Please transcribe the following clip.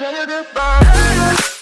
never goodbye